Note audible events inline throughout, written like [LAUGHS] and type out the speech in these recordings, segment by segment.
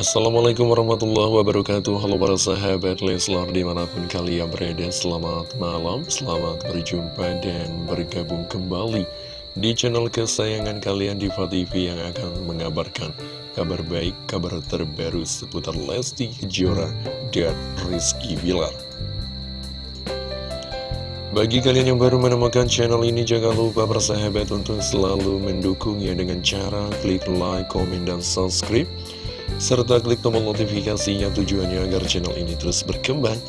Assalamualaikum warahmatullahi wabarakatuh. Halo para sahabat Leslar di mana pun kalian berada Selamat malam, selamat berjumpa dan bergabung kembali Di channel kesayangan kalian Diva TV yang akan mengabarkan Kabar baik, kabar terbaru seputar Lesti Kejora dan Rizky Bilar. Bagi kalian yang baru menemukan channel ini, jangan lupa bersahabat untuk selalu mendukungnya dengan cara klik like, komen, dan subscribe serta klik tombol notifikasinya tujuannya agar channel ini terus berkembang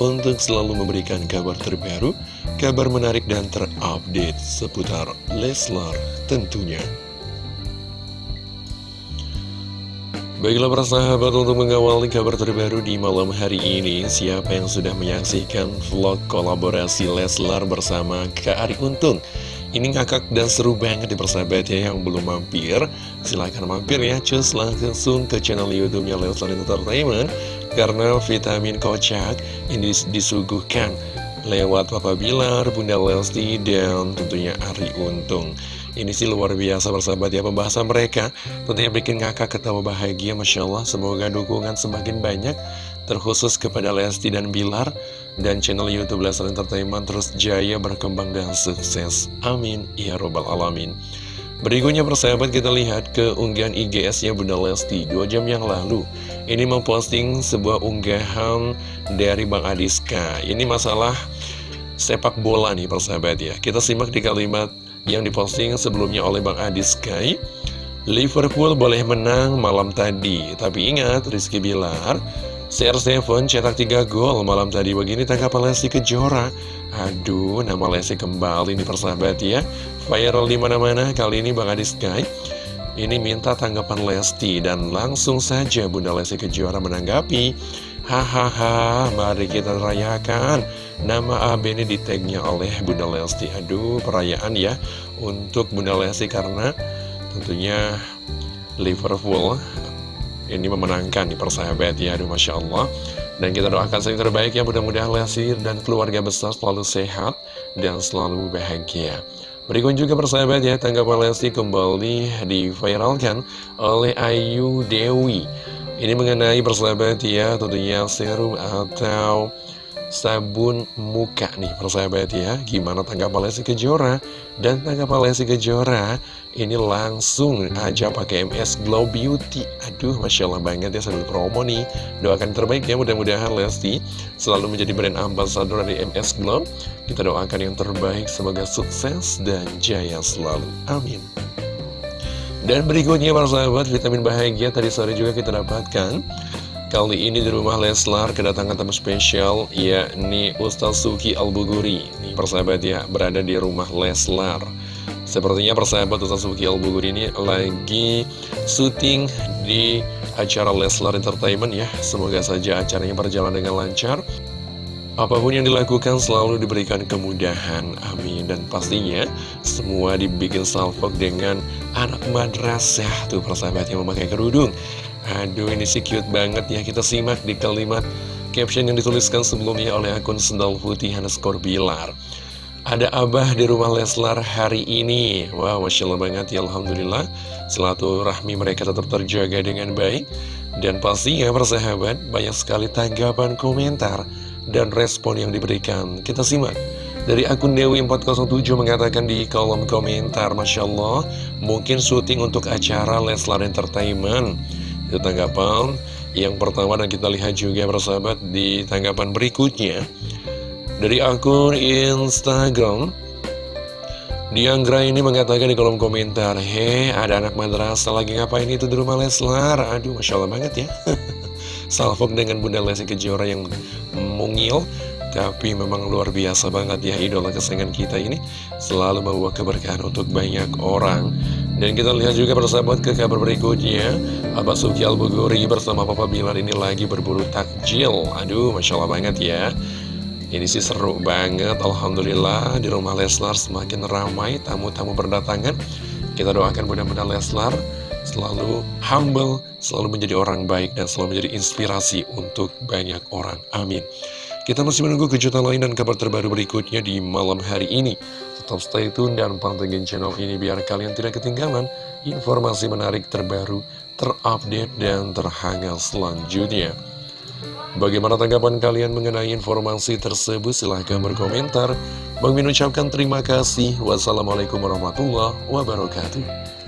untuk selalu memberikan kabar terbaru, kabar menarik dan terupdate seputar Leslar tentunya. Baiklah para sahabat untuk mengawali kabar terbaru di malam hari ini Siapa yang sudah menyaksikan vlog kolaborasi Leslar bersama Kak Ari Untung ini ngakak dan seru banget di persahabat ya yang belum mampir. Silahkan mampir ya cus. Langsung ke channel youtube-nya Leslar Entertainment. Karena vitamin kocak ini disuguhkan lewat Papa Bilar, Bunda Lesti, dan tentunya Ari Untung. Ini sih luar biasa bersahabat ya pembahasan mereka. Tentunya bikin ngakak ketawa bahagia Masya Allah. Semoga dukungan semakin banyak Terkhusus kepada Lesti dan Bilar Dan channel Youtube Leslar Entertainment Terus jaya berkembang dan sukses. Amin. Ya Robbal Alamin. Berikutnya persahabat kita lihat ke unggahan IGS-nya Bunda Lesti. Dua jam yang lalu Ini memposting sebuah unggahan dari Bang Adiska. Ini masalah sepak bola nih persahabat ya. Kita simak di kalimat yang diposting sebelumnya oleh Bang Adi Sky Liverpool boleh menang malam tadi Tapi ingat Rizky Bilar CR7 cetak 3 gol malam tadi. Begini tanggapan Lesti Kejora. Aduh nama Lesti kembali nih persahabat ya. Viral di mana mana kali ini Bang Adi Sky. Ini minta tanggapan Lesti Dan langsung saja Bunda Lesti Kejora menanggapi. Hahaha mari kita rayakan. Nama AB ini di tagnya oleh Bunda Lesti. Aduh perayaan ya untuk Bunda Lesti karena tentunya Liverpool ini memenangkan di persahabat ya Aduh Masya Allah. Dan kita doakan yang terbaik ya. Mudah-mudahan Lesti dan keluarga besar selalu sehat dan selalu bahagia. Berikut juga persahabat ya. Tanggapan Lesti kembali diviralkan oleh Ayu Dewi. Ini mengenai persahabat ya tentunya serum atau sabun muka nih persahabat ya. Gimana tanggapan Lesti Kejora? Dan tanggapan Lesti Kejora Ini langsung aja pakai MS Glow Beauty. Aduh Masya Allah banget ya sambil promo nih. Doakan terbaik ya mudah-mudahan Lesti Selalu menjadi brand ambassador dari MS Glow. Kita doakan yang terbaik Semoga sukses dan jaya selalu. Amin. Dan berikutnya para sahabat vitamin bahagia tadi sore juga kita dapatkan Kali ini di rumah Leslar kedatangan tamu spesial yakni Ustaz Suki Al-Buguri. Nih persahabat ya berada di rumah Leslar. Sepertinya persahabat Ustaz Suki Al-Buguri ini lagi syuting di acara Leslar Entertainment ya. Semoga saja acaranya berjalan dengan lancar Apa pun yang dilakukan selalu diberikan kemudahan, amin. Dan pastinya semua dibikin salvok dengan anak madrasah Tuh persahabat yang memakai kerudung. Aduh ini sih cute banget ya Kita simak di kalimat caption yang dituliskan sebelumnya oleh akun Sendal Putih Haneskor Bilar Ada abah di rumah Leslar hari ini. Wow Masya Allah banget ya Alhamdulillah. Selatu rahmi mereka tetap terjaga dengan baik. Dan pastinya persahabat Banyak sekali tanggapan komentar Dan respon yang diberikan. Kita simak dari akun Dewi407 mengatakan di kolom komentar Masya Allah Mungkin syuting untuk acara Leslar Entertainment. Itu tanggapan yang pertama dan kita lihat juga persahabat di tanggapan berikutnya. Dari akun Instagram Dianggra ini mengatakan di kolom komentar Hei ada anak madrasah lagi ngapain itu di rumah Leslar? Aduh Masya Allah banget ya [LAUGHS] Salfok dengan Bunda Lesti Kejora yang mungil tapi memang luar biasa banget ya idola kesayangan kita ini. Selalu membawa keberkahan untuk banyak orang. Dan kita lihat juga persahabat ke kabar berikutnya. Abah Suki Al-Buguri bersama Papa Bilar ini lagi berburu takjil. Aduh Masya Allah banget ya. Ini sih seru banget Alhamdulillah. Di rumah Leslar semakin ramai tamu-tamu berdatangan. Kita doakan mudah-mudahan Leslar selalu humble, selalu menjadi orang baik dan selalu menjadi inspirasi untuk banyak orang. Amin. Kita masih menunggu kejutan lain dan kabar terbaru berikutnya di malam hari ini. Tetap stay tune dan pantengin channel ini biar kalian tidak ketinggalan informasi menarik terbaru, terupdate dan terhangat selanjutnya. Bagaimana tanggapan kalian mengenai informasi tersebut? Silahkan berkomentar. Bang Min ucapkan terima kasih. Wassalamualaikum warahmatullahi wabarakatuh.